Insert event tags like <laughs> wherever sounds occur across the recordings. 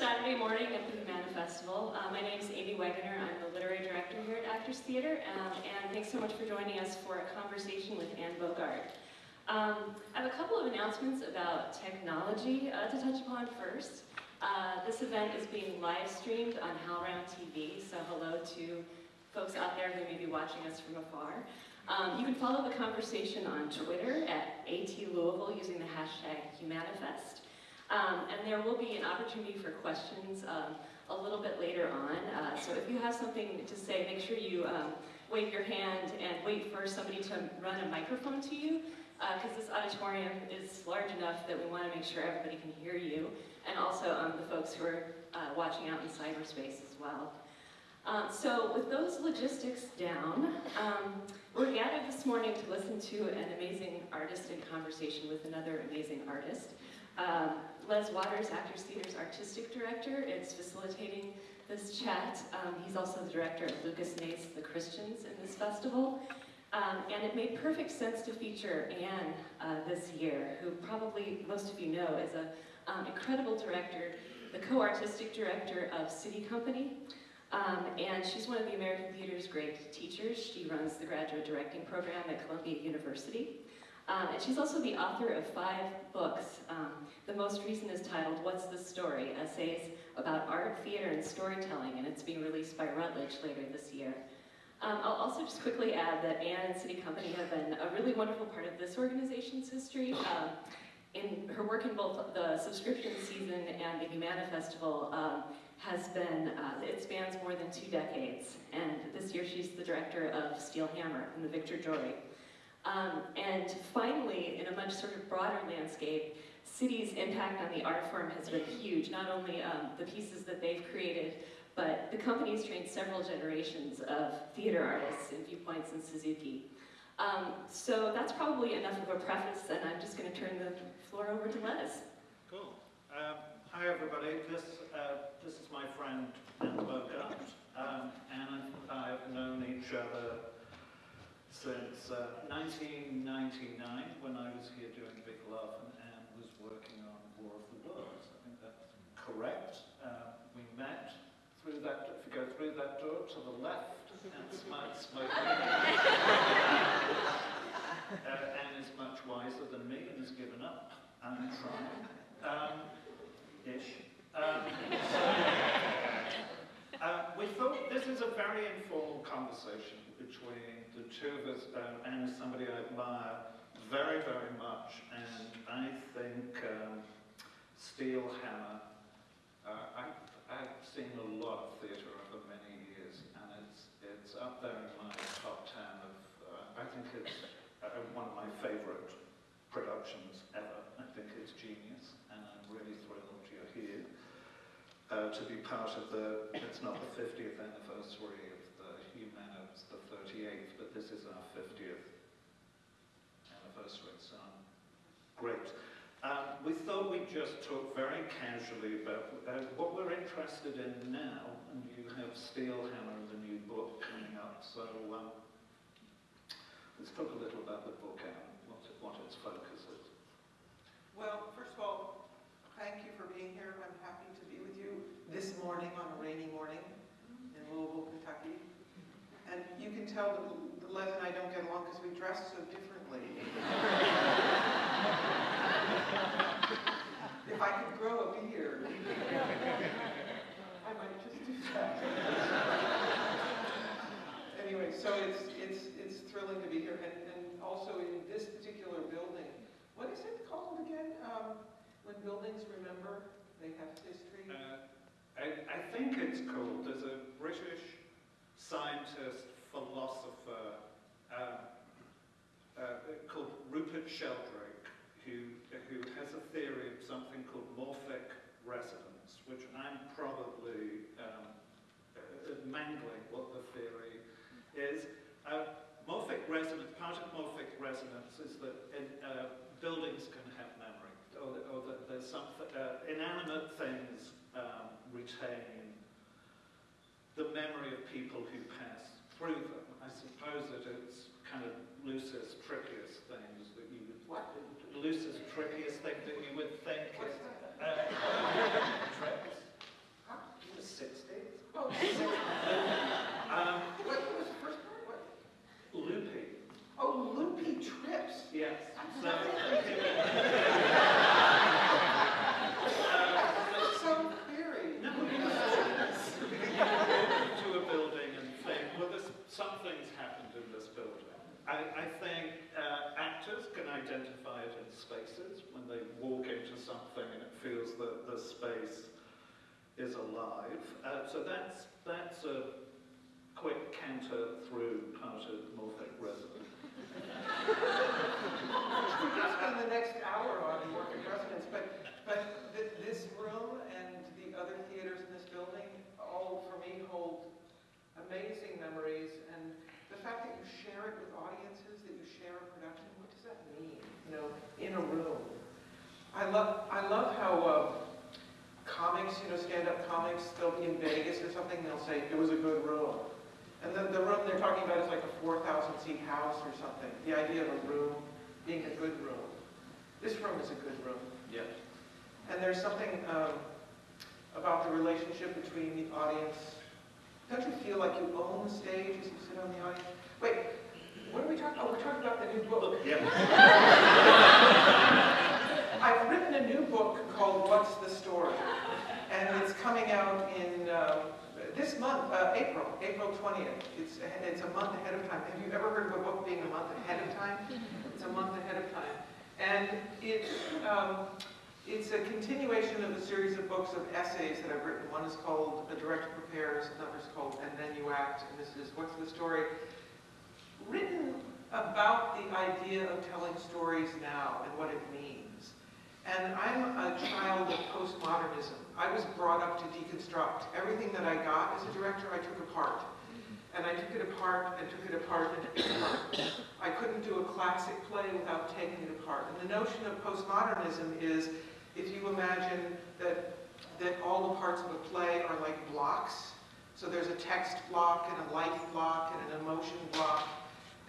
Saturday morning at the Humana Festival. Uh, my name is Amy Wegener. I'm the literary director here at Actors Theatre, um, and thanks so much for joining us for a conversation with Anne Bogart. Um, I have a couple of announcements about technology uh, to touch upon first. Uh, this event is being live streamed on HowlRound TV, so hello to folks out there who may be watching us from afar. Um, you can follow the conversation on Twitter at ATLouisville using the hashtag HumanaFest. Um, and there will be an opportunity for questions um, a little bit later on. Uh, so if you have something to say, make sure you um, wave your hand and wait for somebody to run a microphone to you, because uh, this auditorium is large enough that we want to make sure everybody can hear you, and also um, the folks who are uh, watching out in cyberspace as well. Um, so with those logistics down, um, we're gathered this morning to listen to an amazing artist in conversation with another amazing artist. Um, Les Waters, Actors Theatre's artistic director, is facilitating this chat. Um, he's also the director of Lucas Hnath's The Christians in this festival. Um, and it made perfect sense to feature Anne uh, this year, who probably most of you know is an um, incredible director the co-artistic director of SITI Company, um, and she's one of the American Theater's great teachers. She runs the graduate directing program at Columbia University. Um, and she's also the author of five books. Um, the most recent is titled What's the Story? Essays about art, theater, and storytelling, and it's being released by Routledge later this year. Um, I'll also just quickly add that Anne and SITI Company have been a really wonderful part of this organization's history. In her work in both the subscription season and the Humana Festival um, has been, uh, it spans more than two decades. And this year she's the director of Steel Hammer and the Victor Jory. Um, and finally, in a much sort of broader landscape, SITI's impact on the art form has been huge, not only um, the pieces that they've created, but the company has trained several generations of theater artists in Viewpoints and Suzuki. Um, so that's probably enough of a preface, and I'm just going to turn the floor over to Les. Cool. Um, hi, everybody. This, uh, this is my friend Anne Bogart. Um, and I have known each other since uh, 1999 when I was here doing Big Love and Anne was working on War of the Worlds. I think that's correct. Uh, we met through that, if you go through that door to the left, and smart smoking. <laughs> uh, Anne is much wiser than me and has given up. and tried. Um, ish. Um, so, uh, we thought this is a very informal conversation between the two of us um, and somebody I admire very, very much. And I think um, Steel Hammer, uh, I, I've seen a lot of theatre over many years, and it's, it's up there in my top ten of, uh, I think it's one of my favourite productions ever. I think it's genius, and I'm really thrilled you're here uh, to be part of the, it's not the 50th anniversary of the Humana, it's the 38th, but this is our 50th anniversary, so great. Um, we thought we'd just talk very casually about uh, what we're interested in now, and you have Steelhammer, the new book coming up, so let's talk a little about the book, and what, what its focus is. Well, first of all, thank you for being here. I'm happy to be with you this morning on a rainy morning in Louisville, Kentucky. And you can tell that Les and I don't get along because we dress so differently. if I could grow a beard, I might just do that. anyway, so it's, it's, it's thrilling to be here. And, and also in this particular building, what is it called again? Um, when buildings remember, they have history. Uh, I, I think it's called, there's a British scientist, philosopher, um, uh, called Rupert Sheldrake, who, who has a theory of something called morphic resonance, which I'm probably um, uh, mangling what the theory is. Uh, morphic resonance, part of morphic resonance is that in, uh, buildings can have or, or that there's something, uh, inanimate things um, retain the memory of people who pass through them. I suppose that it's kind of loosest, trickiest things that you would... What? Loosest, trickiest thing that you would think is... Uh, <laughs> tricks? Huh? The 60s? Oh, <laughs> Um, what was the first part? What? loopy. Oh, loopy trips. Yes. So, <laughs> That's so theory. no, you walk into a building and think, well, there's, something's happened in this building. I, I think uh, actors can identify it in spaces when they walk into something and it feels that the space is alive. Uh, so that's, that's a quick canter through part of morphic resonance. We could spend the next hour on morphic resonance, but, but th this room and the other theaters in this building all, for me, hold amazing memories. And the fact that you share it with audiences, that you share a production, does that mean? You know, in a room. I love, I love how uh, comics, you know, stand-up comics, they'll be in Vegas or something, they'll say, it was a good room. And the, the room they're talking about is like a 4,000 seat house or something. The idea of a room being a good room. This room is a good room. Yes. And there's something, um, about the relationship between the audience. Don't you feel like you own the stage as you sit on the audience? Wait, what are we talking, about? we're talking about the new book. Yeah. <laughs> I've written a new book called What's the Story? And it's coming out in uh, this month, uh, April, April 20th. It's, it's a month ahead of time. Have you ever heard of a book being a month ahead of time? It's a month ahead of time. And it, um, it's a continuation of a series of books of essays that I've written. One is called The Director Prepares, another is called And Then You Act, and this is What's the Story? Written about the idea of telling stories now and what it means. And I'm a child of postmodernism. I was brought up to deconstruct. Everything that I got as a director, I took apart. And I took it apart and took it apart and took it apart. I couldn't do a classic play without taking it apart. And the notion of postmodernism is if you imagine that, that all the parts of a play are like blocks, so there's a text block and a life block and an emotion block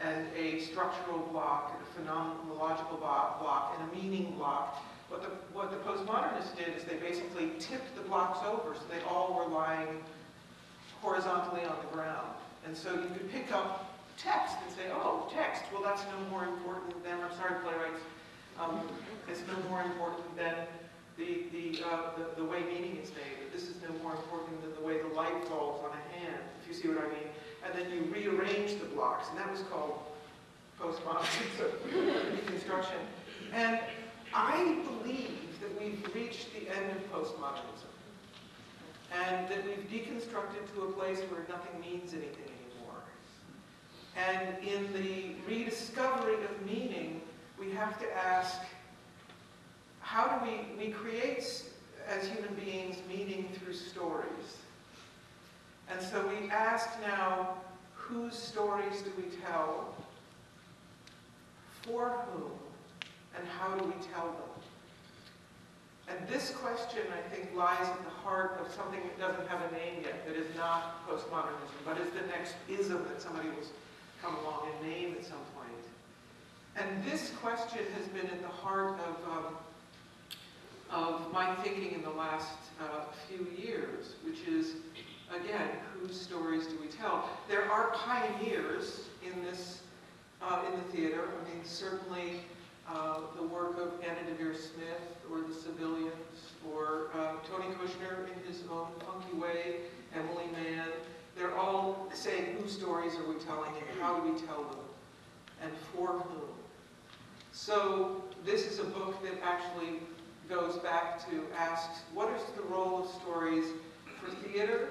and a structural block and a phenomenological block and a meaning block. What the, what the postmodernists did is they basically tipped the blocks over so they all were lying horizontally on the ground. And so you could pick up text and say, oh, text, well that's no more important than, I'm sorry playwrights, um, it's no more important than the, the, uh, the, the way meaning is made. This is no more important than the way the light falls on a hand, if you see what I mean. And then you rearrange the blocks, and that was called postmodernism, <laughs> deconstruction. And I believe that we've reached the end of postmodernism and that we've deconstructed to a place where nothing means anything anymore. And in the rediscovery of meaning, we have to ask, how do we, we create, as human beings, meaning through stories. And so we ask now, whose stories do we tell? For whom? and how do we tell them? And this question, I think, lies at the heart of something that doesn't have a name yet, that is not postmodernism, but is the next ism that somebody will come along and name at some point. And this question has been at the heart of, um, of my thinking in the last uh, few years, which is, again, whose stories do we tell? There are pioneers in this, uh, in the theater. I mean, certainly uh, the work of Anna Deavere Smith or the Civilians or uh, Tony Kushner in his own funky way, Emily Mann. They're all saying whose stories are we telling and how do we tell them and for whom. So this is a book that actually goes back to ask what is the role of stories for theater?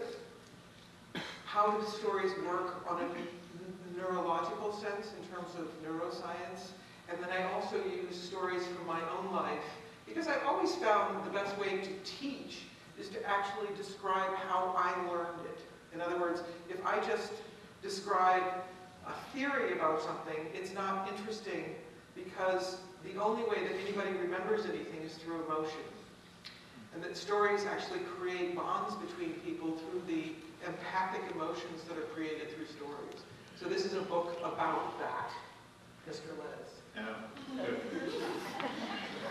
How do stories work on a neurological sense in terms of neuroscience? And then I also use stories from my own life because I've always found the best way to teach is to actually describe how I learned it. In other words, if I just describe a theory about something, it's not interesting because the only way that anybody remembers anything is through emotion. And that stories actually create bonds between people through the empathic emotions that are created through stories. So this is a book about that, Mr. Liz. Yeah.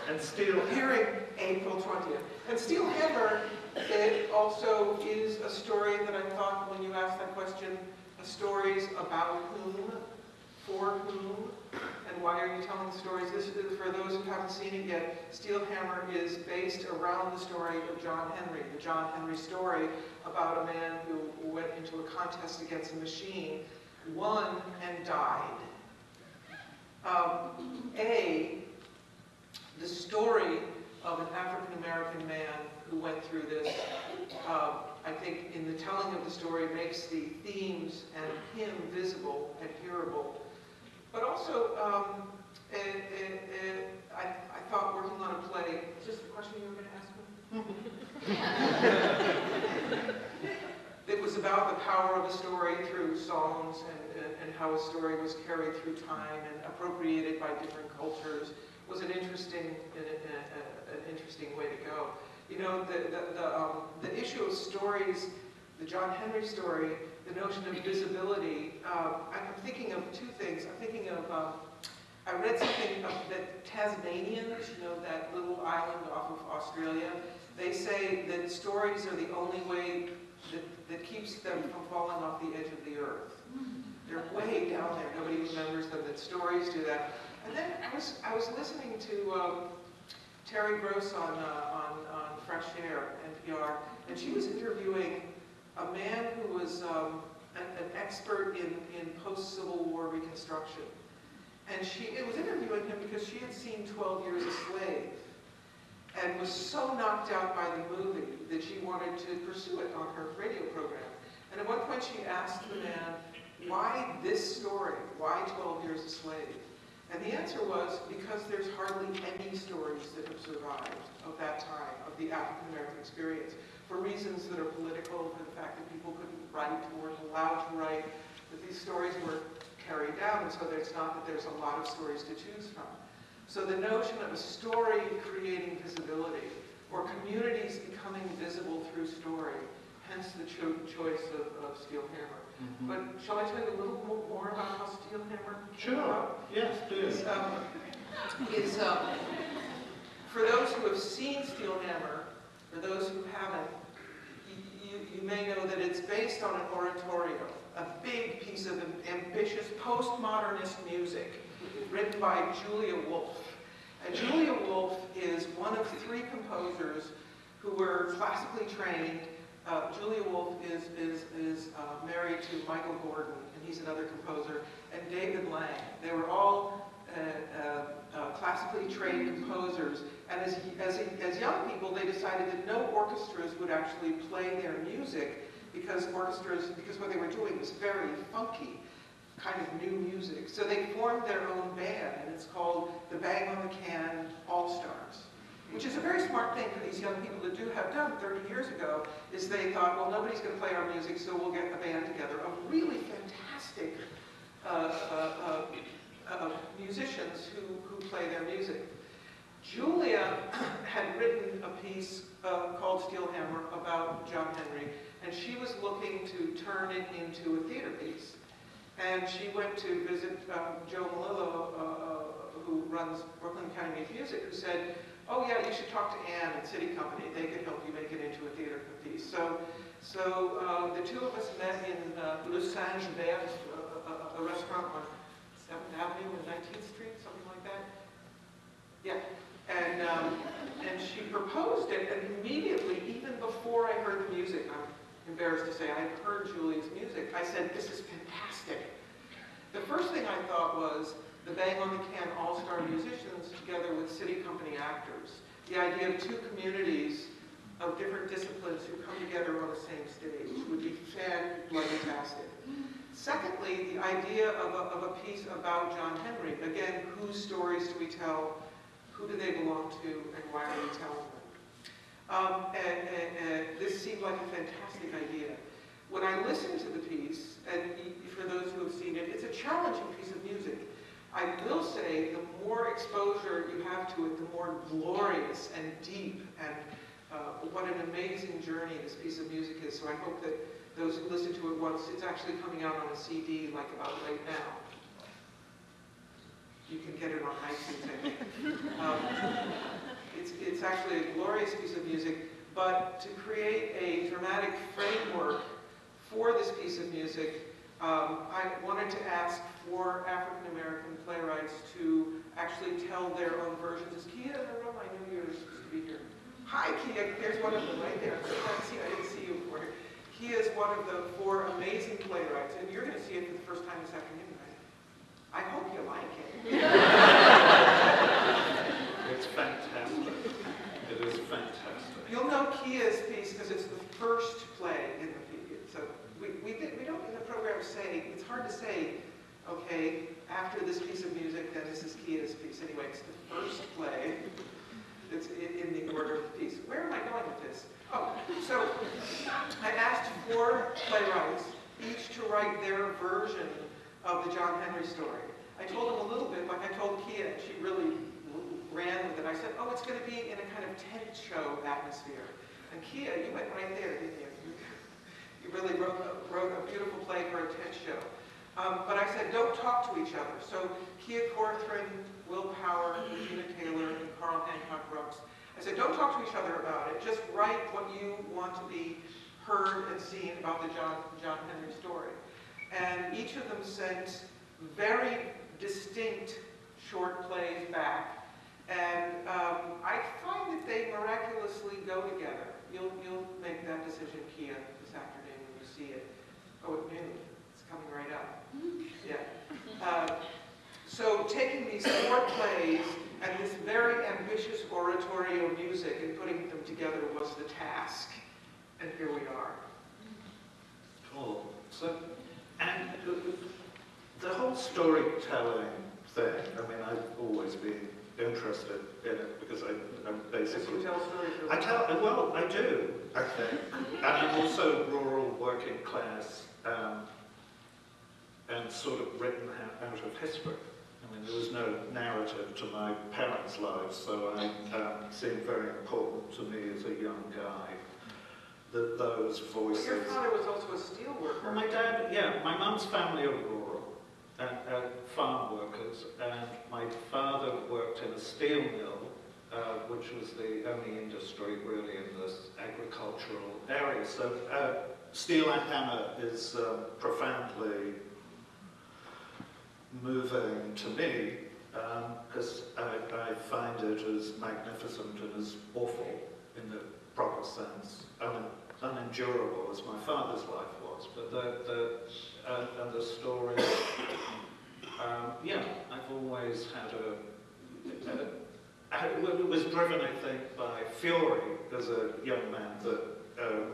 And Steel Hearing April 20th. And Steel Hammer, it also is a story that I thought when you asked that question, a stories about whom, for whom, and why are you telling the stories? This is, for those who haven't seen it yet, Steel Hammer is based around the story of John Henry, the John Henry story about a man who went into a contest against a machine, won, and died. Um, a, the story of an African-American man who went through this, uh, I think in the telling of the story makes the themes and him visible and hearable. But also, um, eh, eh, eh, I, I thought working on a play, is this the question you were going to ask me? <laughs> it was about the power of a story through songs and, and, and, how a story was carried through time and appropriated by different cultures was an interesting, an, an interesting way to go. You know, the, the, the, um, the, issue of stories, the John Henry story, the notion of visibility, um, I'm thinking of two things. I'm thinking of, um, I read something of that Tasmanians, you know, that little island off of Australia, They say that stories are the only way that, that keeps them from falling off the edge of the earth. They're way down there. Nobody remembers them. That stories do that. And then I was I was listening to um, Terry Gross on, uh, on on Fresh Air NPR, and she was interviewing a man who was um, an, an expert in in post Civil War Reconstruction. And she it was interviewing him because she had seen 12 Years a Slave and was so knocked out by the movie that she wanted to pursue it on her radio program. And at one point she asked the man, why this story? Why 12 Years a Slave? And the answer was because there's hardly any stories that have survived of that time, of the African American experience, for reasons that are political, for the fact that people couldn't write, or weren't allowed to write, that these stories were carried down, and so it's not that there's a lot of stories to choose from. So the notion of a story creating visibility, or communities becoming visible through story, hence the cho choice of, of Steel Hammer. But shall I tell you a little more about how Steel Hammer Sure. Yes, do. Is, um, is, um, for those who have seen Steel Hammer, for those who haven't, you, you may know that it's based on an oratorio, a big piece of am- ambitious postmodernist music written by Julia Wolfe. And Julia Wolfe is one of three composers who were classically trained. Uh, Julia Wolfe is, is, is uh, married to Michael Gordon, and he's another composer, and David Lang. They were all classically trained composers, and as, as, as young people, they decided that no orchestras would actually play their music because orchestras, because what they were doing was very funky kind of new music. So they formed their own band, and it's called the Bang on the Can All-Stars, which is a very smart thing for these young people to do have done 30 years ago, is they thought, well, nobody's going to play our music, so we'll get a band together of really fantastic uh, uh, uh, uh, musicians who, who play their music. Julia <clears throat> had written a piece uh, called Steel Hammer about John Henry, and she was looking to turn it into a theater piece. And she went to visit um, Joe Melillo, uh, uh, who runs Brooklyn of Music, who said, oh yeah, you should talk to Anne at SITI Company. They could help you make it into a theater piece. So, so uh, the two of us met in uh, Le Singe Vert, a, a, a restaurant 7th Avenue and 19th Street, something like that. Yeah. And, um, and she proposed it, and immediately, even before I heard the music, I'm embarrassed to say, I had heard Julie's music, I said, this is fantastic. The first thing I thought was the Bang on the Can all-star musicians together with SITI Company actors. The idea of two communities of different disciplines who come together on the same stage would be fantastic. Secondly, the idea of a, of a piece about John Henry. Again, whose stories do we tell? Who do they belong to? And why are we telling them? Um, and, and, and this seemed like a fantastic idea. When I listened to the piece, and for those who have seen it, it's a challenging piece of music. I will say the more exposure you have to it, the more glorious and deep and uh, what an amazing journey this piece of music is. So I hope that those who listen to it once, it's actually coming out on a CD like about right now. You can get it on iTunes, I think. <laughs> Um, it's, it's actually a glorious piece of music, but to create a dramatic framework for this piece of music, um, I wanted to ask for African American playwrights to actually tell their own versions. Is Kia in the room? I knew you were supposed to be here. Hi, Kia. There's one of them right there. I didn't see, I didn't see you Kia is one of the four amazing playwrights, and you're going to see it for the first time this afternoon, right? I hope you like it. <laughs> It's fantastic. It is fantastic. You'll know Kia's piece because it's the first play in the piece. So we, we, we don't in the program say, it's hard to say, okay, after this piece of music, then this is Kia's piece. Anyway, it's the first play that's in, in the order of the piece. Where am I going with this? Oh, so I asked four playwrights, each to write their version of the John Henry story. I told them a little bit, like I told Kia, and she really ran with it. I said, oh, it's going to be in a kind of tent show atmosphere. And Kia, you went right there, didn't you? You, really wrote a, wrote a beautiful play for a tent show. Um, but I said, don't talk to each other. So Kia Corthron, Will Power, Regina Taylor, and Carl Hancock Rux I said, don't talk to each other about it, just write what you want to be heard and seen about the John, John Henry story. And each of them sent very distinct short plays back. And um, I find that they miraculously go together. You'll, you'll make that decision, Kia, this afternoon when you see it. Oh, at noon, it's coming right up. <laughs> Yeah. Uh, so taking these four plays and this very ambitious oratorio music and putting them together was the task. And here we are. Cool. So, and the- the whole storytelling thing, I mean, I've always been interested in it because I, I'm basically you tell stories. I tell, well, I do, I think. And I'm also rural, working class, um, and sort of written out, out of history. I mean, there was no narrative to my parents' lives, so I um, seemed very important to me as a young guy that those But voices. your father was also a steel worker. Well, my dad, yeah, my mum's family are rural and farm workers, and my father worked in a steel mill, uh, which was the only industry really in this agricultural area. So uh, steel and hammer is um, profoundly moving to me because I, I find it as magnificent and as awful in the proper sense, un, unendurable as my father's life was. But the, the and, and the story, <coughs> um, yeah, I've always had a, it was driven, I think, by fury as a young man that um,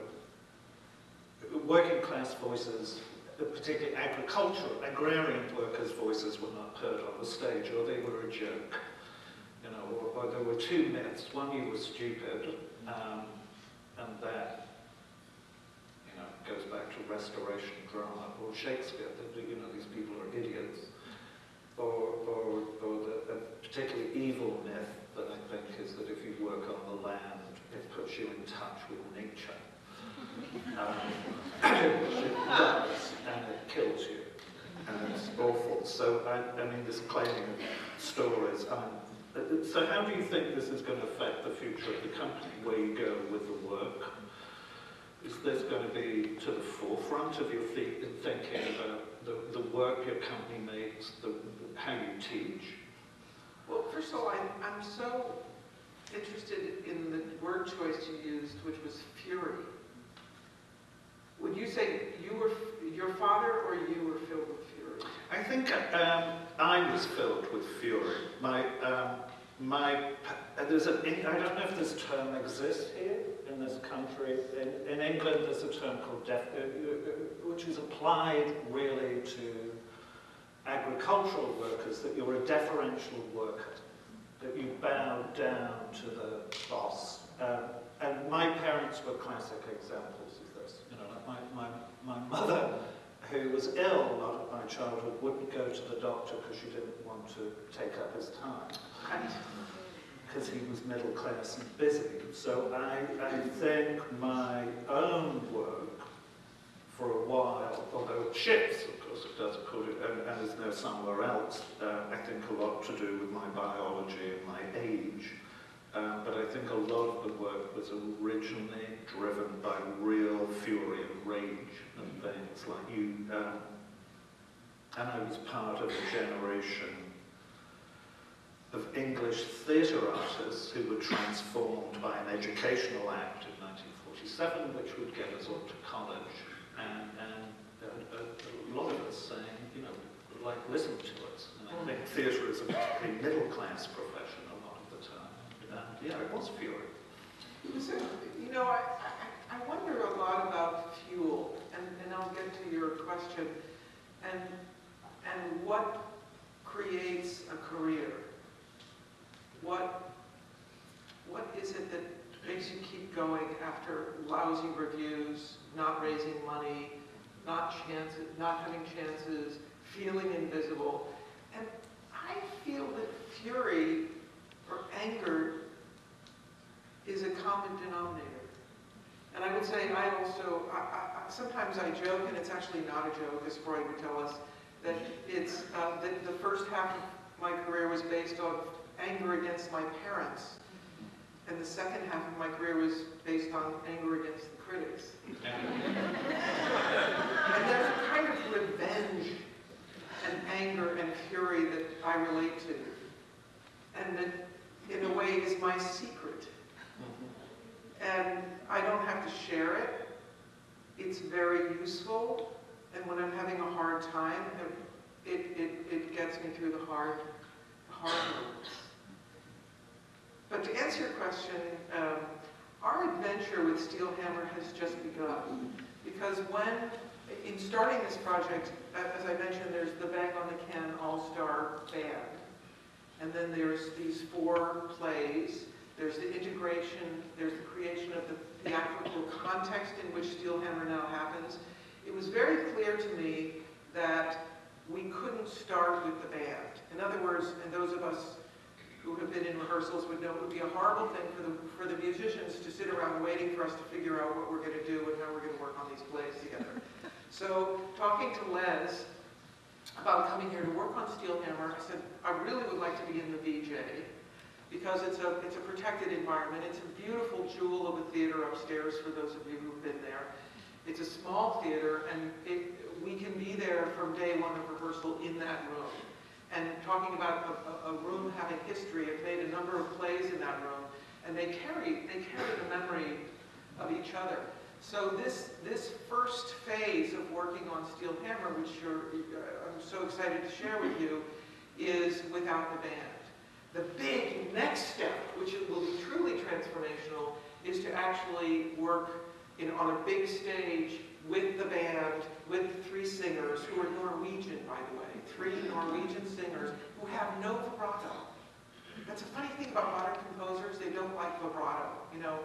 working class voices, particularly agricultural, agrarian workers' voices were not heard on the stage, or they were a joke. You know, or, or there were two myths. One, you were stupid, um, and that, you know, goes back to Restoration drama, or Shakespeare, that, you know, these people are idiots. Or, or, or the, a particularly evil myth that I think is that if you work on the land, it puts you in touch with nature. <laughs> Um, which it does, and it kills you, and it's awful. So, I, I mean, this claiming of stories, um, uh, so how do you think this is going to affect the future of the company, where you go with the work? Is this going to be to the forefront of your thi- thinking about the, the work your company makes, the, how you teach? Well, first of all, I'm, I'm so interested in the word choice you used, which was fury. Would you say you were, your father or you were filled with fury? I think um, I was filled with fury. My, um, my, uh, there's a, I don't know if this term exists here in this country. In, in England, there's a term called def, uh, uh, which is applied really to agricultural workers, that you're a deferential worker, that you bow down to the boss. Um, and my parents were classic examples of this. You know, like my, my, my mother who was ill a lot of my childhood wouldn't go to the doctor because she didn't want to take up his time because he was middle class and busy. So I, I think my own work for a while, although it shifts, of course it does, and, and is now somewhere else, uh, I think a lot to do with my biology and my age. Um, but I think a lot of the work was originally driven by real fury and rage and things like you. Um, and I was part of a generation of English theatre artists who were transformed by an educational act in 1947, which would get us all to college. And, and a, a, a lot of us saying, you know, like, listen to us. And I think theatre is a particularly middle class profession a lot of the And yeah, it was fury. So, you know, I, I, I wonder a lot about fuel, and, and I'll get to your question, and, and what creates a career? What, what is it that makes you keep going after lousy reviews, not raising money, not chances, not having chances, feeling invisible? And I feel that fury or anger is a common denominator. And I would say I also, I, I, sometimes I joke, and it's actually not a joke, as Freud would tell us, that it's, uh, that the first half of my career was based on anger against my parents. and the second half of my career was based on anger against the critics. <laughs> And there's a kind of revenge and anger and fury that I relate to. And that, in a way, is my secret. And I don't have to share it. It's very useful. And when I'm having a hard time, it, it, it gets me through the hard, the hard moments. But to answer your question, um, our adventure with Steelhammer has just begun. Because when, in starting this project, as I mentioned, there's the Bang on the Can All-Star Band. And then there's these four plays. There's the integration, there's the creation of the theatrical context in which Steelhammer now happens. It was very clear to me that we couldn't start with the band. In other words, and those of us who have been in rehearsals would know it would be a horrible thing for the, for the musicians to sit around waiting for us to figure out what we're going to do and how we're going to work on these plays together. <laughs> So talking to Les about coming here to work on Steelhammer, I said, I really would like to be in the VJ because it's a, it's a protected environment. It's a beautiful jewel of a theater upstairs for those of you who've been there. It's a small theater and it, we can be there from day one of rehearsal in that room. And talking about a, a, room having history, I've made a number of plays in that room and they carry, they carry the memory of each other. So this, this first phase of working on Steel Hammer, which I'm so excited to share with you, is without the band. The big next step, which will be truly transformational, is to actually work in, on a big stage with the band, with three singers, who are Norwegian, by the way, three Norwegian singers who have no vibrato. That's a funny thing about modern composers, they don't like vibrato. You know,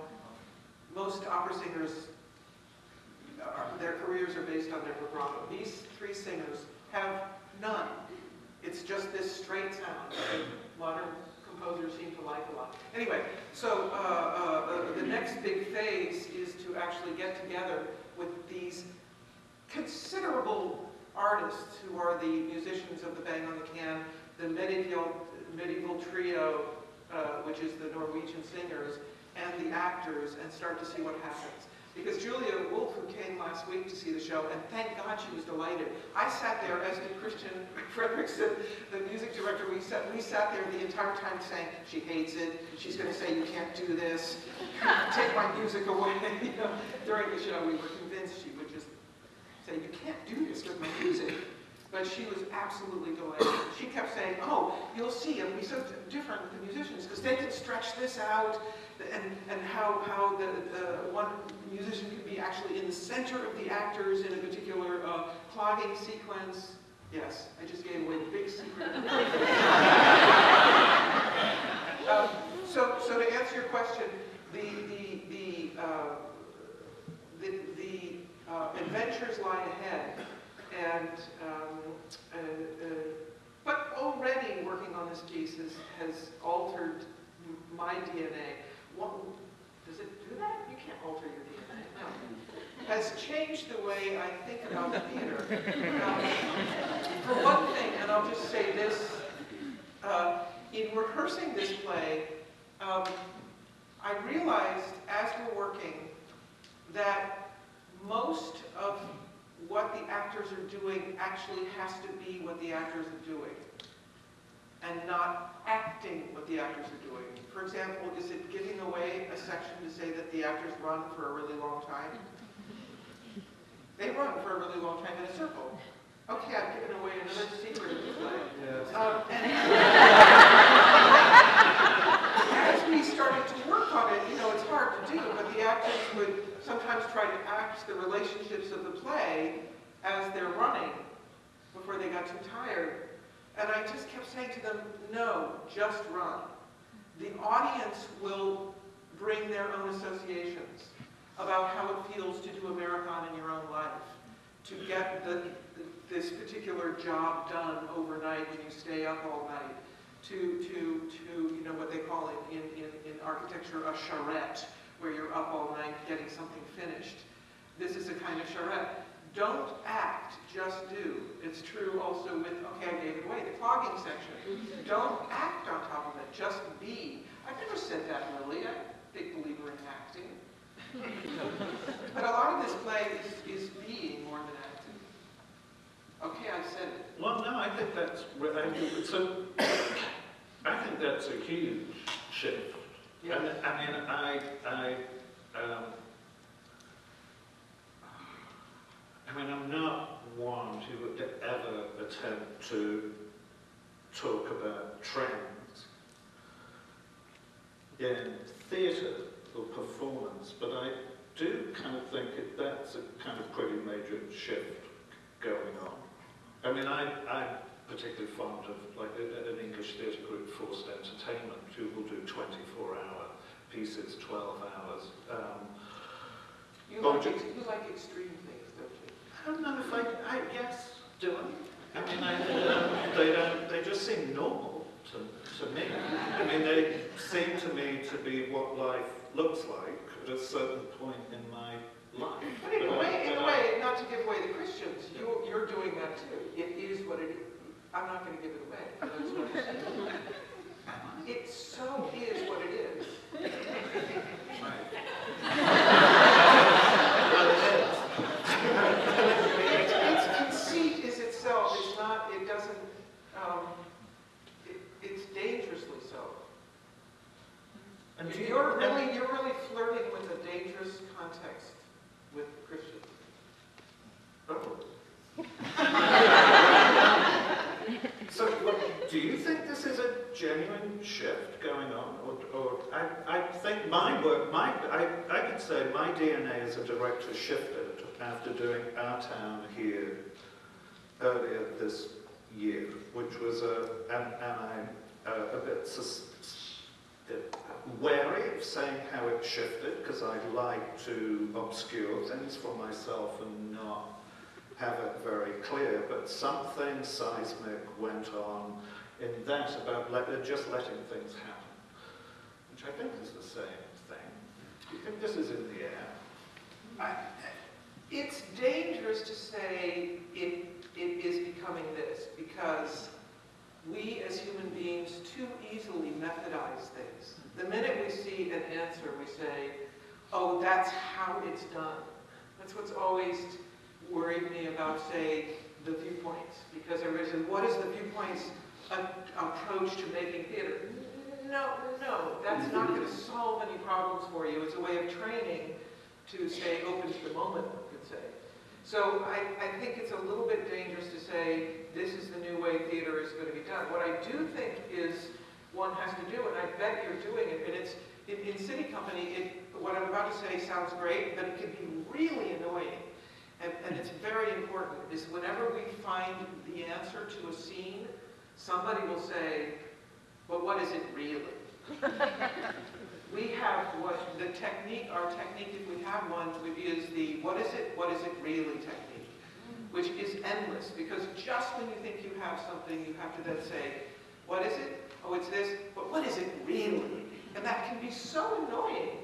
most opera singers, are, their careers are based on their vibrato. These three singers have none. It's just this straight sound modern composers seem to like a lot. Anyway, so uh, uh, the next big phase is to actually get together with these considerable artists who are the musicians of the Bang on the Can, the medieval, medieval trio, uh, which is the Norwegian singers, and the actors, and start to see what happens. Because Julia Wolfe, who came last week to see the show, and thank God she was delighted. I sat there, as did Christian <laughs> Fredrickson, the music director, we sat, we sat there the entire time saying, she hates it, she's going to say, you can't do this, take my music away. <laughs> you know, during the show, we were convinced she would just say, you can't do this with my music. But she was absolutely delighted. She kept saying, oh, you'll see, it'll be so different with the musicians, because they can stretch this out, and, and how, how the, the one musician can be actually in the center of the actors in a particular uh, clogging sequence. Yes, I just gave away the big secret. <laughs> um, so, so to answer your question, the, the, the, uh, the, the uh, adventures lie ahead. And, um, uh, uh, but already working on this piece has, has altered my DNA. What, does it do that? You can't alter your DNA. No. Has changed the way I think about theater. Um, for one thing, and I'll just say this, uh, in rehearsing this play, um, I realized as we're working that most of what the actors are doing actually has to be what the actors are doing and not acting what the actors are doing. For example, is it giving away a section to say that the actors run for a really long time? They run for a really long time in a circle. Okay, I've given away another secret play. Um, and <laughs> as we started to work on it, you know, it's hard to do, but the actors would sometimes try to act the relationships of the play as they're running before they got too tired. And I just kept saying to them, no, just run. The audience will bring their own associations about how it feels to do a marathon in your own life, to get the, this particular job done overnight when you stay up all night, to, to, to you know, what they call it in, in, in architecture a charrette, where you're up all night getting something finished. This is a kind of charrette. Don't act, just do. It's true also with, okay, I gave it away, the clogging section. Don't act on top of it, just be. I've never said that, Lily. I'm a big believer in acting. <laughs> But a lot of this play is, is being more than acting. Okay, I said it. Well, no, I think that's, re- I think it's I think that's a huge shift. Yeah. And, I mean, I, I, um, I mean, I'm not one who would ever attempt to talk about trends in theatre or performance, but I do kind of think that that's a kind of pretty major shift going on. I mean, I, I'm particularly fond of like an English theatre group, Forced Entertainment, who will do 24-hour pieces, 12 hours. Um, You like, you like extreme things, don't you? I don't know if I, I yes, do I? I mean, I, they don't, they just seem normal to, to me. I mean, they seem to me to be what life looks like at a certain point in my life. But in a way, in but a I- way, not to give away the Christians, you, you're doing that too. It is what it is. I'm not going to give it away. but That's what I'm saying. So is what it is. Its, its conceit is itself. It's not. It doesn't. Um, it, it's dangerously so. And do you- You're really, you're really flirting with a dangerous context with Christians. Oh. So, what, do you think this is a genuine shift going on? Or, or I, I think my work, my, I, I could say my DNA as a director shifted after doing Our Town here earlier this year, which was a, and, and I'm uh, a bit sus, uh, wary of saying how it shifted, because I like to obscure things for myself and not have it very clear, but something seismic went on in that about let, uh, just letting things happen, which I think is the same thing. Do you think this is in the air? I, it's dangerous to say it, it is becoming this because we as human beings too easily methodize things. The minute we see an answer, we say, oh, that's how it's done. That's what's always worried me about, say, the viewpoints. Because everybody says, what is the viewpoints a- approach to making theater? No, no, that's not going <laughs> to solve any problems for you. It's a way of training to stay open to the moment, one could say. So I, I think it's a little bit dangerous to say this is the new way theater is going to be done. What I do think is one has to do, and I bet you're doing it, and it's in, in SITI Company, it, what I'm about to say sounds great, but it can be really annoying. And, and it's very important, is whenever we find the answer to a scene, somebody will say, but what is it really? <laughs> We have what, the technique, our technique, if we have one, is the what is it, what is it really technique, which is endless, because just when you think you have something, you have to then say, what is it? Oh, it's this, but what is it really? And that can be so annoying,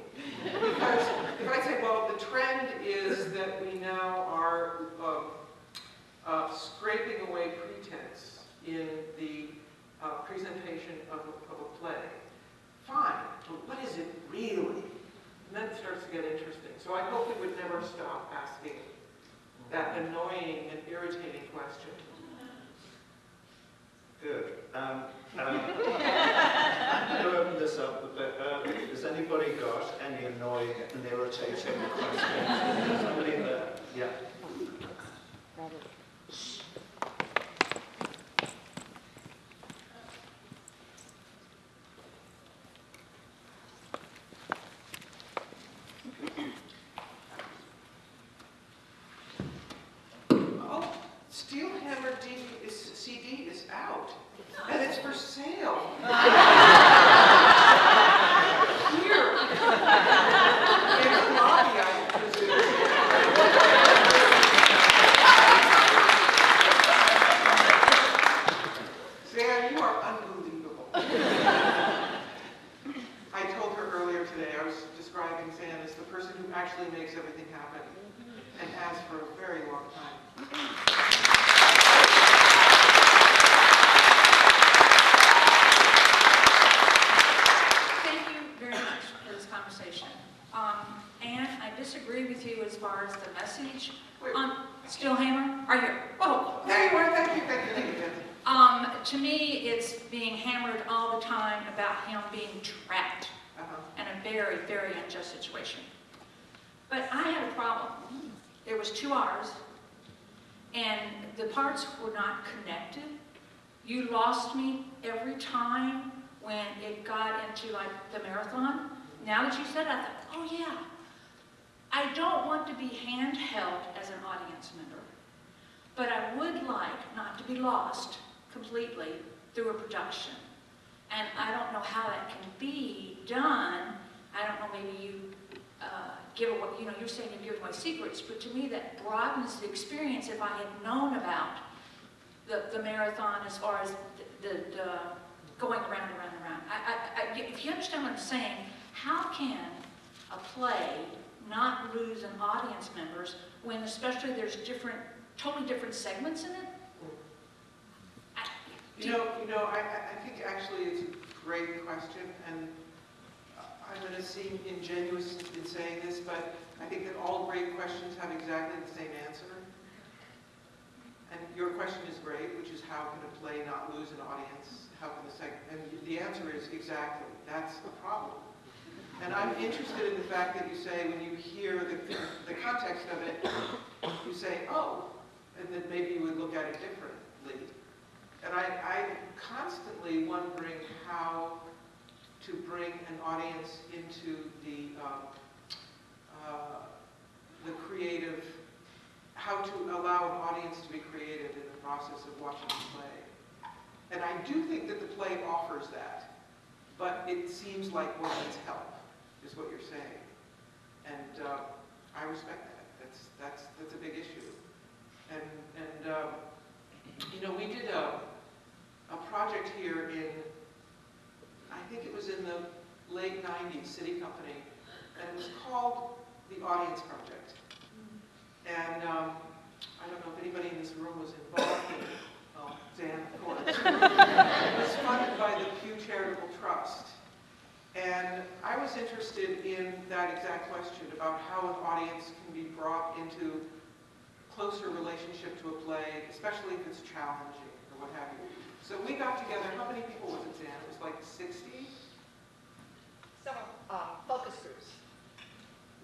because if I say, well, the trend is that we now are um, uh, scraping away pretense in the uh, presentation of a, of a play, fine, but what is it really? And then it starts to get interesting. So I hope we would never stop asking that annoying and irritating question. Good. Um, um, I'm going to open this up a bit early. Has anybody got any annoying and irritating questions? Somebody there? Yeah. for a very long time. Um, and I disagree with you as far as the message. Wait, um, Steel Hammer, are you? Oh, there you are. Thank you, thank you, thank you. Um, to me, it's being hammered all the time about him being trapped uh -huh. in a very, very unjust situation. But I had a problem. There was two Rs, and the parts were not connected. You lost me every time when it got into like the marathon. Now that you said it, I thought, oh yeah. I don't want to be handheld as an audience member, but I would like not to be lost completely through a production. And I don't know how that can be done. I don't know, maybe you uh, give away, you know, you're saying you give away secrets, but to me that broadens the experience if I had known about the, the marathon as far as the, the, the going around and around and around. I, I, I, if you understand what I'm saying, how can a play not lose an audience members when especially there's different, totally different segments in it? You know, you know, I, I I think actually it's a great question, and I'm going to seem ingenuous in saying this, but I think that all great questions have exactly the same answer. And your question is great, which is how can a play not lose an audience? How can the seg, and the answer is exactly, that's the problem. And I'm interested in the fact that you say, when you hear the, the context of it, you say, oh, and that maybe you would look at it differently. And I, I'm constantly wondering how to bring an audience into the, um, uh, the creative, how to allow an audience to be creative in the process of watching the play. And I do think that the play offers that, but it seems like one needs help, is what you're saying. And uh, I respect that. That's, that's, that's a big issue. And, and um, you know, we did a, a project here in, I think it was in the late 90s, SITI Company, and it was called the Audience Project. And um, I don't know if anybody in this room was involved in it. Oh, Dan, of course. <laughs> It was funded by the Pew Charitable Trust. And I was interested in that exact question about how an audience can be brought into closer relationship to a play, especially if it's challenging or what have you. So we got together, how many people was it, Dan? It was like 60? Some uh, focus groups.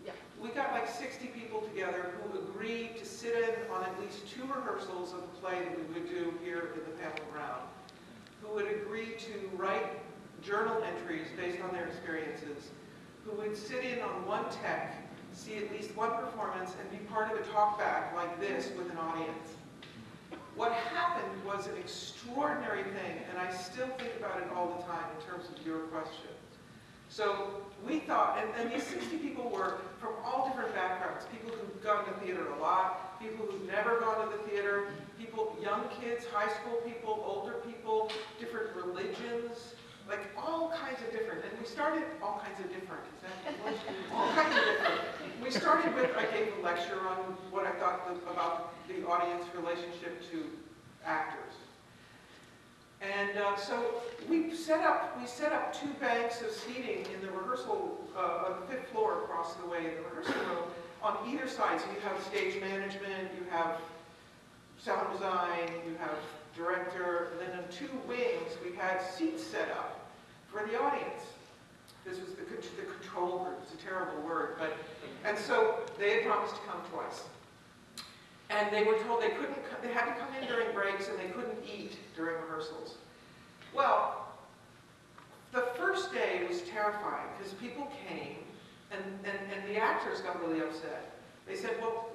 Yeah. We got like 60 people together who agreed to sit in on at least two rehearsals of the play that we would do here in the Pamela Brown, who would agree to write journal entries based on their experiences, who would sit in on one tech, see at least one performance, and be part of a talkback like this with an audience. What happened was an extraordinary thing, and I still think about it all the time in terms of your question. So we thought, and, and these 60 people were from all different backgrounds, people who've gone to theater a lot, people who've never gone to the theater, people, young kids, high school people, older people, different religions, like all kinds of different. And we started all kinds of different. All kinds of. We started with, I gave a lecture on what I thought the, about the audience relationship to actors. And uh, so we set up we set up two banks of seating in the rehearsal uh, on the fifth floor across the way in the rehearsal room on either side. So you have stage management, you have sound design, you have director, and then in two wings we had seats set up for the audience. This was the, the control group. It's a terrible word, but and so they had promised to come twice. And they were told they couldn't, they had to come in during breaks and they couldn't eat during rehearsals. Well, the first day was terrifying because people came and, and, and the actors got really upset. They said, well,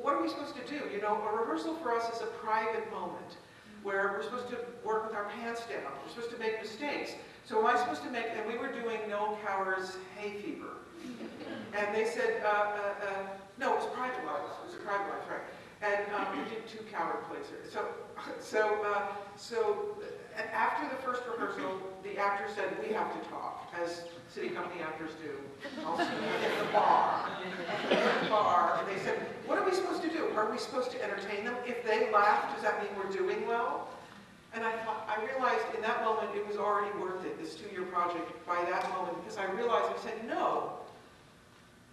what are we supposed to do? You know, a rehearsal for us is a private moment where we're supposed to work with our pants down. We're supposed to make mistakes. So am I supposed to make, and we were doing Noel Coward's Hay Fever. And they said, uh, uh, uh, no, it was private life. It was a private life, right? And um, we did two Coward plays here. So, <laughs> so, uh, so uh, after the first rehearsal, the actor said, we have to talk, as SITI Company actors do. Also in the bar. In the bar. And they said, what are we supposed to do? Are we supposed to entertain them? If they laugh, does that mean we're doing well? And I I realized in that moment it was already worth it, this two-year project, by that moment, because I realized, I said, no,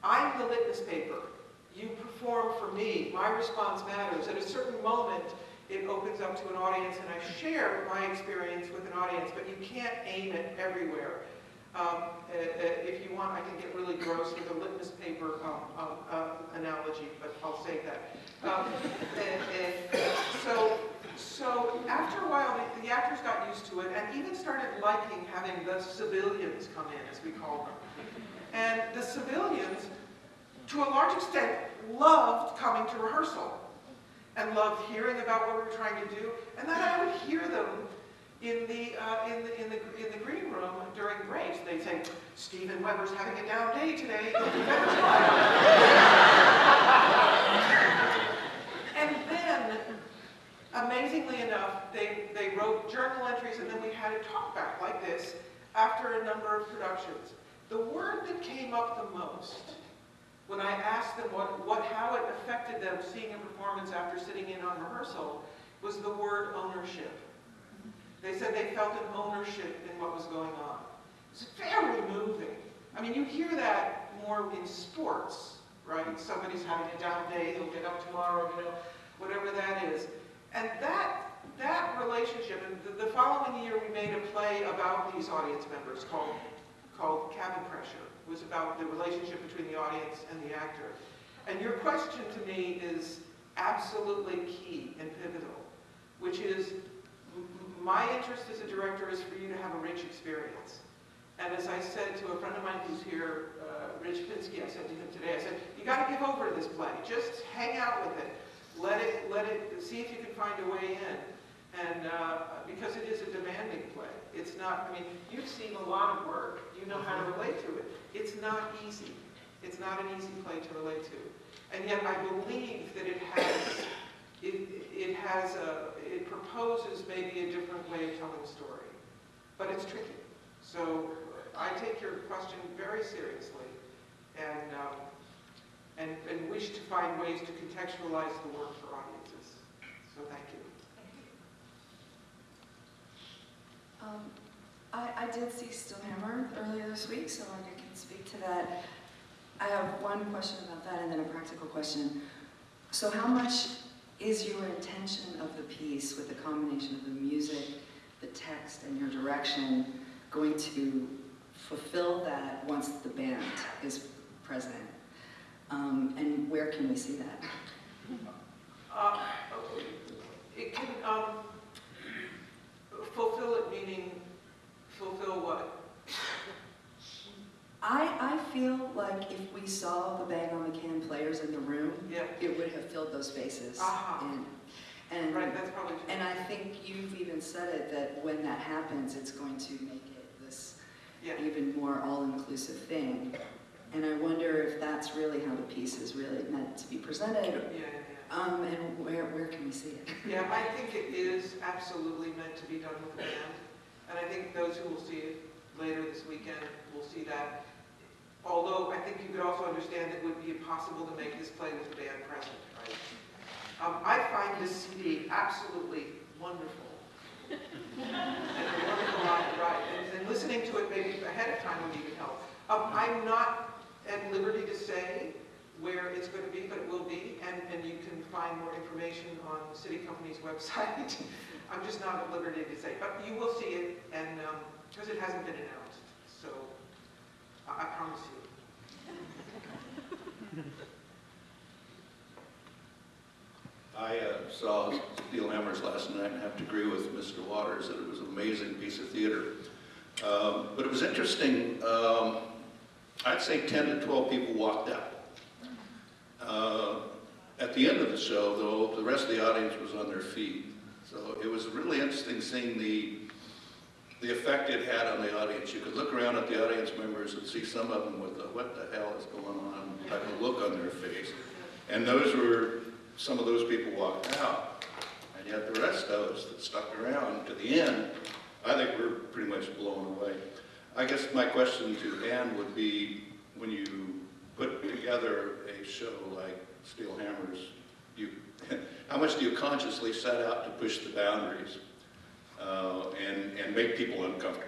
I'm the litmus paper. you perform for me, my response matters. At a certain moment, it opens up to an audience, and I share my experience with an audience, but you can't aim it everywhere. Um, uh, uh, if you want, I can get really gross with a litmus paper um, um, uh, analogy, but I'll save that. Um, and, and so, so after a while, the, the actors got used to it and even started liking having the civilians come in, as we call them. And the civilians, to a large extent, loved coming to rehearsal and loved hearing about what we were trying to do. And then I would hear them in the, uh, in the, in the, in the green room during breaks. They'd say, Stephen Webber's having a down day today. <laughs> <laughs> Don't you better smile." And then, amazingly enough, they, they wrote journal entries and then we had a talkback like this after a number of productions. The word that came up the most when I asked them what, what, how it affected them seeing a performance after sitting in on rehearsal was the word ownership. They said they felt an ownership in what was going on. It's very moving. I mean, you hear that more in sports, right? Somebody's having a down day, they'll get up tomorrow, you know, whatever that is. And that, that relationship, and the, the following year we made a play about these audience members called, called Cabin Pressure. It was about the relationship between the audience and the actor. And your question to me is absolutely key and pivotal, which is my interest as a director is for you to have a rich experience. And as I said to a friend of mine who's here, uh, Rich Pinsky, I said to him today, I said, you got to give over to this play. Just hang out with it. Let it, let it, see if you can find a way in. And uh, because it is a demanding play. It's not, I mean, you've seen a lot of work. You know how to relate to it. It's not easy. It's not an easy play to relate to. And yet I believe that it has, it, it has a, it proposes maybe a different way of telling a story. But it's tricky. So I take your question very seriously and, um, and, and wish to find ways to contextualize the work for audiences. So thank you. Um, I, I did see Steel Hammer earlier this week, so I can speak to that. I have one question about that and then a practical question. So how much is your intention of the piece with the combination of the music, the text, and your direction going to fulfill that once the band is present? Um, and where can we see that? Uh, It can, um, fulfill it meaning, fulfill what? I, I feel like if we saw the Bang on the Can players in the room, Yeah, it would have filled those spaces. Aha. And, and, right, that's probably true. and I think you've even said it, that when that happens, it's going to make it this Yeah, even more all-inclusive thing. And I wonder if that's really how the piece is really meant to be presented, yeah, yeah. um, and where, where can we see it? <laughs> Yeah, I think it is absolutely meant to be done with the band. And I think those who will see it later this weekend will see that. Although I think you could also understand that it would be impossible to make this play with the band present, right? Um, I find this CD absolutely wonderful. <laughs> And a wonderful right? And, and listening to it maybe ahead of time would even help. Um, I'm not at liberty to say where it's going to be, but it will be, and, and you can find more information on the SITI Company's <laughs> website. I'm just not at liberty to say, but you will see it, and, because it hasn't been announced, so I, I promise you. <laughs> I uh, saw Steel Hammers last night and have to agree with Mr. Waters that it was an amazing piece of theater. Um, But it was interesting, um, I'd say 10 to 12 people walked out. Uh, At the end of the show, though, the rest of the audience was on their feet. So it was really interesting seeing the, the effect it had on the audience. You could look around at the audience members and see some of them with a what the hell is going on type of look on their face. And those were, some of those people walked out. And yet the rest of us that stuck around to the end, I think we're pretty much blown away. I guess my question to Ann would be, when you put together a show like Steel Hammers, you, <laughs> how much do you consciously set out to push the boundaries uh, and, and make people uncomfortable?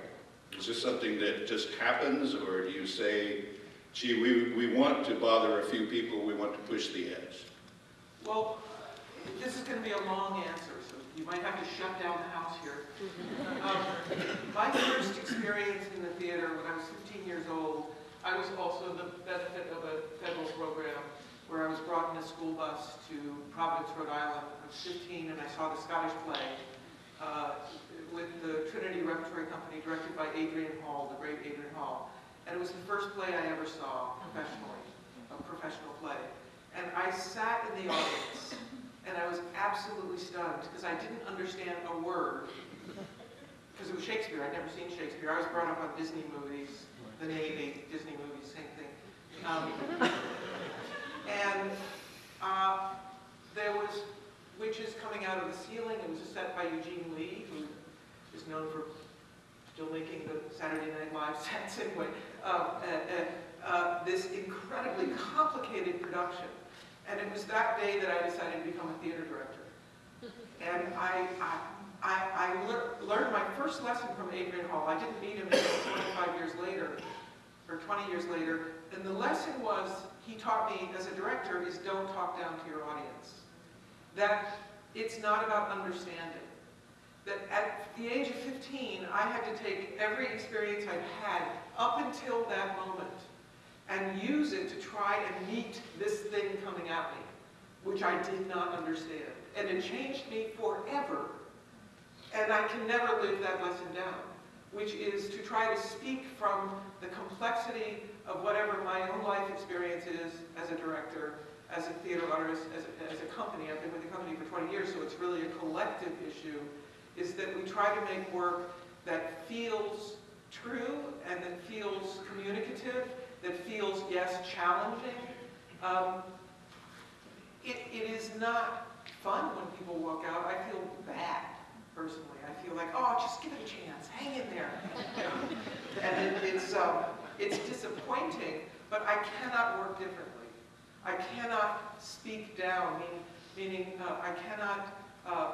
Is this something that just happens, or do you say, gee, we, we want to bother a few people, we want to push the edge. Well, this is going to be a long answer, so you might have to shut down the house here. Um, My first experience in the theater when I was 15 years old, I was also the benefit of a federal program where I was brought in a school bus to Providence, Rhode Island. I was 15 and I saw the Scottish play uh, with the Trinity Repertory Company directed by Adrian Hall, the great Adrian Hall. And it was the first play I ever saw professionally, a professional play. And I sat in the audience and I was absolutely stunned because I didn't understand a word. Because it was Shakespeare, I'd never seen Shakespeare. I was brought up on Disney movies, the Navy, Disney movies, same thing. Um, and uh, there was witches coming out of the ceiling. It was a set by Eugene Lee, who is known for still making the Saturday Night Live <laughs> sets anyway. Uh, uh, this incredibly complicated production. And it was that day that I decided to become a theater director. <laughs> And I, I, I, I lear learned my first lesson from Adrian Hall. I didn't meet him until 25 years later, or 20 years later. And the lesson was, he taught me as a director, is don't talk down to your audience. That it's not about understanding. That at the age of 15, I had to take every experience I'd had up until that moment and use it to try and meet this thing coming at me, which I did not understand. And it changed me forever. And I can never live that lesson down, which is to try to speak from the complexity of whatever my own life experience is as a director, as a theater artist, as a, as a company. I've been with the company for 20 years, so it's really a collective issue, is that we try to make work that feels true and that feels communicative that feels, yes, challenging. Um, it, it is not fun when people walk out. I feel bad, personally. I feel like, oh, just give it a chance. Hang in there. <laughs> and it, it's, um, it's disappointing, but I cannot work differently. I cannot speak down, mean, meaning uh, I cannot, uh,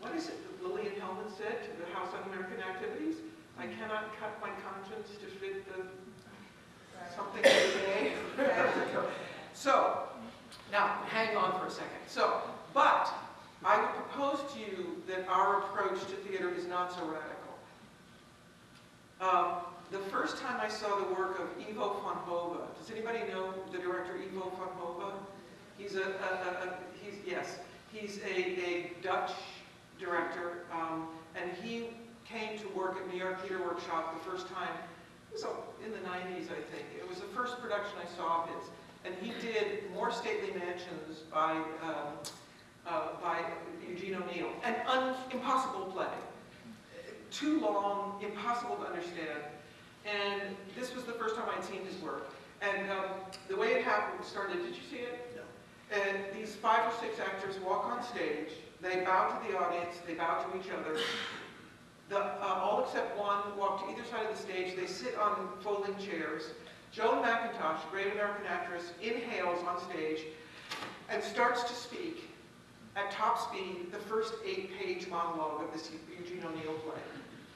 what is it that Lillian Hellman said to the House Un-American Activities? I cannot cut my conscience to fit the something today. so, now, hang on for a second. So, but, I would propose to you that our approach to theater is not so radical. Um, the first time I saw the work of Ivo van Hove, does anybody know the director Ivo van Hove? He's a, a, a, a he's, yes, he's a, a Dutch director, um, and he came to work at New York Theater Workshop the first time it was in the 90s, I think. It was the first production I saw of his. And he did More Stately Mansions by, um, uh, by Eugene O'Neill. An un impossible play. Too long, impossible to understand. And this was the first time I'd seen his work. And um, the way it happened started, did you see it? No. And these five or six actors walk on stage, they bow to the audience, they bow to each other, the, uh, all except one walk to either side of the stage. They sit on folding chairs. Joan MacIntosh, great American actress, inhales on stage and starts to speak at top speed the first eight-page monologue of this Eugene O'Neill play.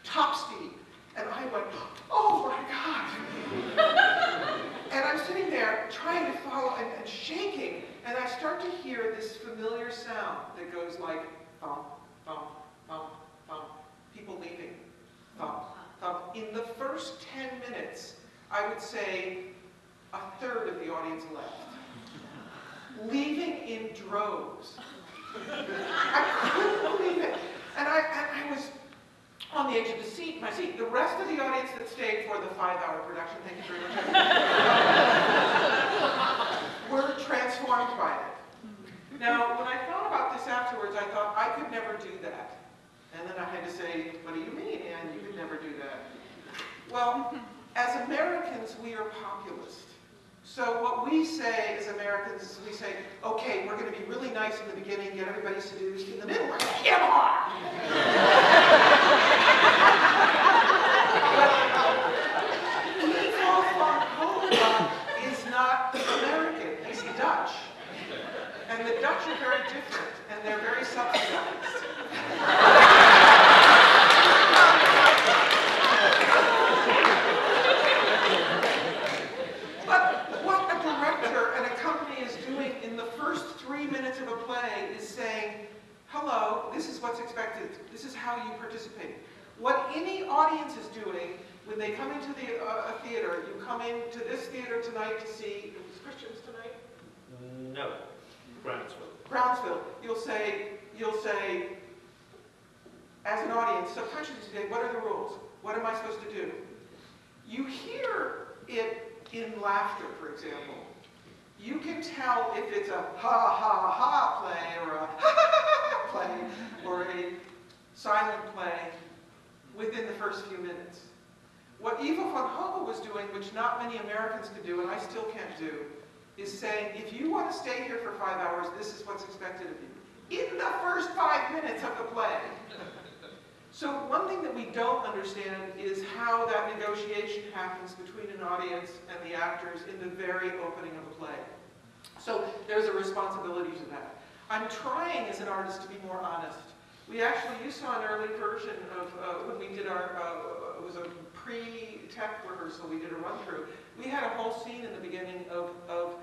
Top speed. And I went, oh my God. <laughs> and I'm sitting there trying to follow and, and, shaking, and I start to hear this familiar sound that goes like, thump, thump, people leaving. Um, um, in the first 10 minutes, I would say a third of the audience left. Leaving in droves. I couldn't believe it. And I, and I was on the edge of the seat, my seat. The rest of the audience that stayed for the five-hour production, thank you very much, <laughs> were transformed by it. Now, when I thought about this afterwards, I thought I could never do that. And then I had to say, what do you mean, Anne? You could never do that. Well, as Americans, we are populist. So what we say as Americans is we say, okay, we're going to be really nice in the beginning, get everybody seduced. In the middle, we're going to hit them is not American, he's Dutch. And the Dutch are very different, and they're very subsidized. You participate. What any audience is doing when they come into the, uh, a theater, you come into this theater tonight to see, it was Christians tonight? No, Brownsville. Brownsville, you'll say, you'll say, as an audience, so questions today, what are the rules? What am I supposed to do? You hear it in laughter, for example. You can tell if it's a ha ha ha play or a <laughs> ha ha ha ha play or a silent play within the first few minutes. What Ivo van Hove was doing, which not many Americans could do, and I still can't do, is saying, if you want to stay here for five hours, this is what's expected of you. In the first five minutes of the play. So one thing that we don't understand is how that negotiation happens between an audience and the actors in the very opening of a play. So there's a responsibility to that. I'm trying as an artist to be more honest. We actually, you saw an early version of uh, when we did our, uh, it was a pre-tech rehearsal, we did a run-through. We had a whole scene in the beginning of, of,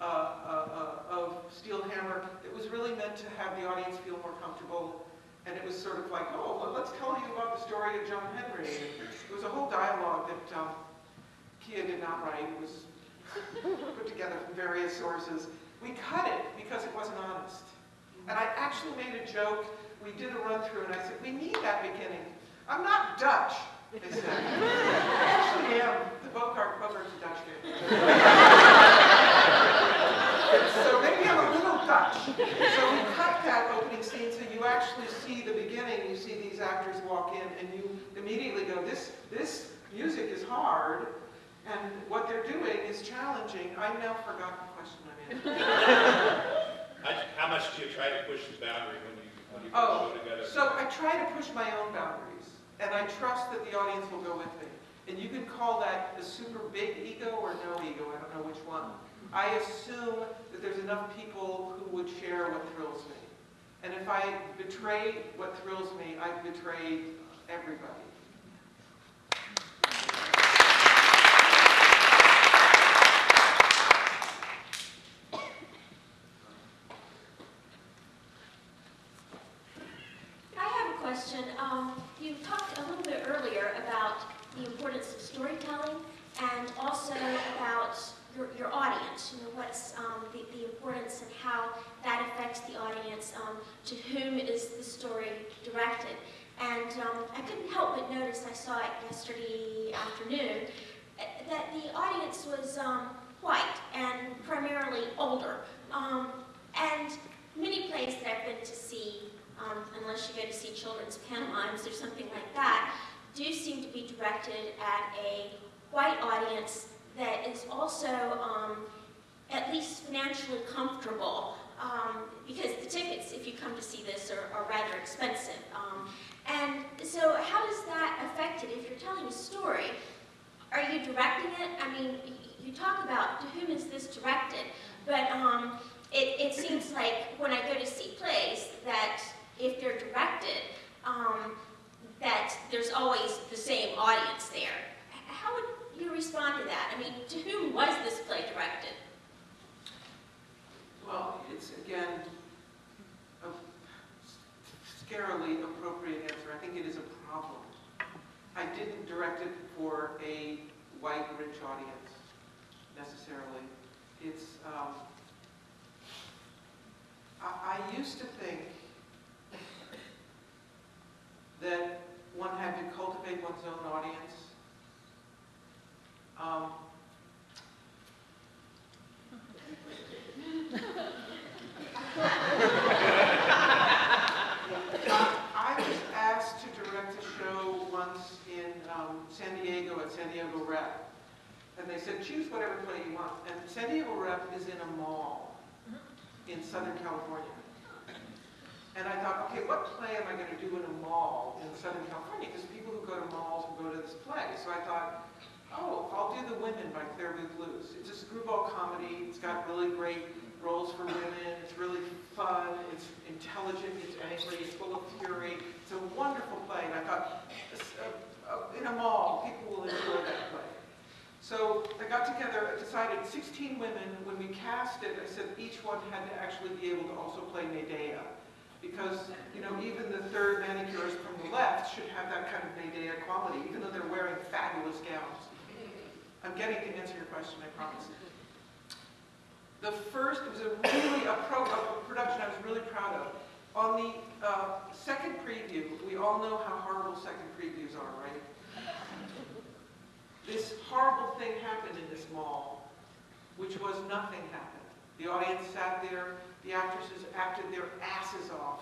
uh, uh, uh, of Steel Hammer that was really meant to have the audience feel more comfortable. And it was sort of like, oh, well, let's tell you about the story of John Henry. It was a whole dialogue that um, Kia did not write. It was put together from various sources. We cut it because it wasn't honest. And I actually made a joke. We did a run through and I said, we need that beginning. I'm not Dutch, they said. I actually am. The Bogart, Bogart's a Dutch so maybe I'm a little Dutch. So we cut that opening scene so you actually see the beginning. You see these actors walk in and you immediately go, this, this music is hard. And what they're doing is challenging. I've now forgotten the question I'm in. How- How much do you try to push the boundary when you, Oh, show together? So I try to push my own boundaries, and I trust that the audience will go with me. And you can call that a super big ego or no ego, I don't know which one. I assume that there's enough people who would share what thrills me. And if I betray what thrills me, I've betrayed everybody. I have a question. Um, you talked a little bit earlier about the importance of storytelling and also about your, your audience, you know, what's um, the, the importance and how that affects the audience, um, to whom is the story directed. And um, I couldn't help but notice, I saw it yesterday afternoon, eh, that the audience was um, white and primarily older. Um, and many plays that I've been to see um, unless you go to see children's pantomimes or something like that, do seem to be directed at a white audience that is also um, at least financially comfortable um, because the tickets, if you come to see this, are, are rather expensive. And so how does that affect it if you're telling a story? Are you directing it? I mean, you talk about to whom is this directed, but um, it, it seems <clears throat> like when I go to see plays that if they're directed, um, that there's always the same audience there. How would you respond to that? I mean, to whom was this play directed? Well, it's again a scarily appropriate answer. I think it is a problem. I didn't direct it for a white, rich audience necessarily. It's, um, I, I used to think that one had to cultivate one's own audience. Um, <laughs> I was asked to direct a show once in um, San San Diego Rep. And they said, choose whatever play you want. And San Diego Rep is in a mall in Southern California. And I thought, okay, what play am I going to do in a mall in Southern California? Because people who go to malls will go to this play. So I thought, oh, I'll do The Women by Clare Boothe Luce. It's a screwball comedy. It's got really great roles for women. It's really fun. It's intelligent. It's angry. It's full of fury. It's a wonderful play. And I thought, uh, this, uh, uh, in a mall, people will enjoy that play. So I got together, I decided 16 women. When we cast it, I said each one had to actually be able to also play Medea. Because because, you know, even the third manicurist from the left should have that kind of Medea quality, even though they're wearing fabulous gowns. I'm getting to answer your question, I promise. The first was a really, a pro, a production I was really proud of. On the uh, second preview, we all know how horrible second previews are, right? This horrible thing happened in this mall, which was nothing happened. The audience sat there, the actresses acted their asses off.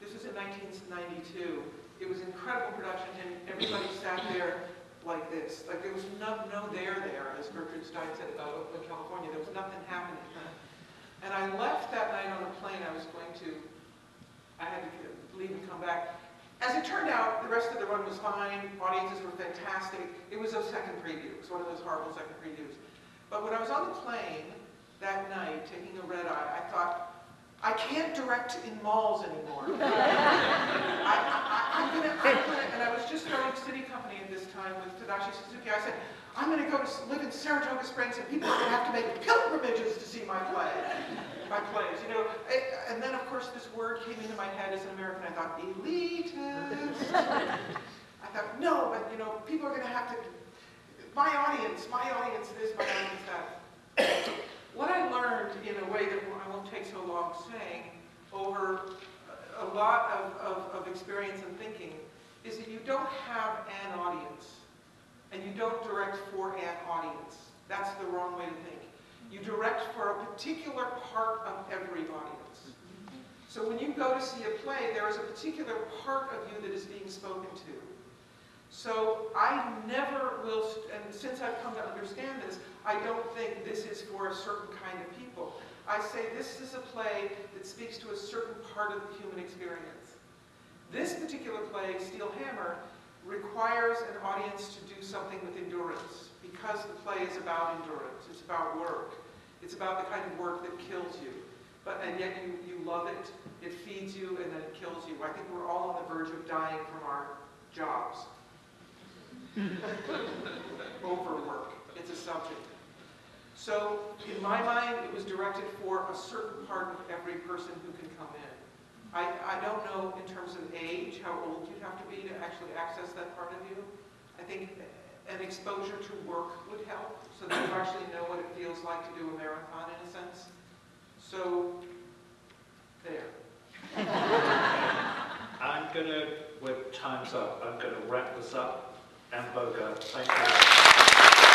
This was in 1992. It was incredible production, and everybody sat there like this. Like there was no, no there there, as Gertrude Stein said about Oakland, California. There was nothing happening. And I left that night on the plane. I was going to, I had to leave and come back. As it turned out, the rest of the run was fine. Audiences were fantastic. It was a second preview. It was one of those horrible second previews. But when I was on the plane that night, taking a red eye, I thought, I can't direct in malls anymore. <laughs> I, I, am gonna, I'm gonna, and I was just starting SITI Company at this time with Tadashi Suzuki. I said, I'm gonna go to live in Saratoga Springs and people are gonna have to make pilgrimages to see my play, my plays, you know. And then of course this word came into my head as an American. I thought, elitist. <laughs> I thought, no, but you know, people are gonna have to, my audience, my audience this, my audience that. What I learned in a way that I won't take so long saying over a lot of, of, of experience and thinking is that you don't have an audience and you don't direct for an audience. That's the wrong way to think. You direct for a particular part of every audience. So when you go to see a play, there is a particular part of you that is being spoken to. So I never will, and since I've come to understand this, I don't think this is for a certain kind of people. I say this is a play that speaks to a certain part of the human experience. This particular play, Steel Hammer, requires an audience to do something with endurance because the play is about endurance. It's about work. It's about the kind of work that kills you. But, and yet you, you love it, it feeds you, and then it kills you. I think we're all on the verge of dying from our jobs. <laughs> Overwork, it's a subject. So, in my mind, it was directed for a certain part of every person who can come in. I, I don't know in terms of age, how old you'd have to be to actually access that part of you. I think an exposure to work would help, so that you actually know what it feels like to do a marathon in a sense. So, there. <laughs> I'm gonna, with time's up, I'm gonna wrap this up. Anne Bogart, thank you.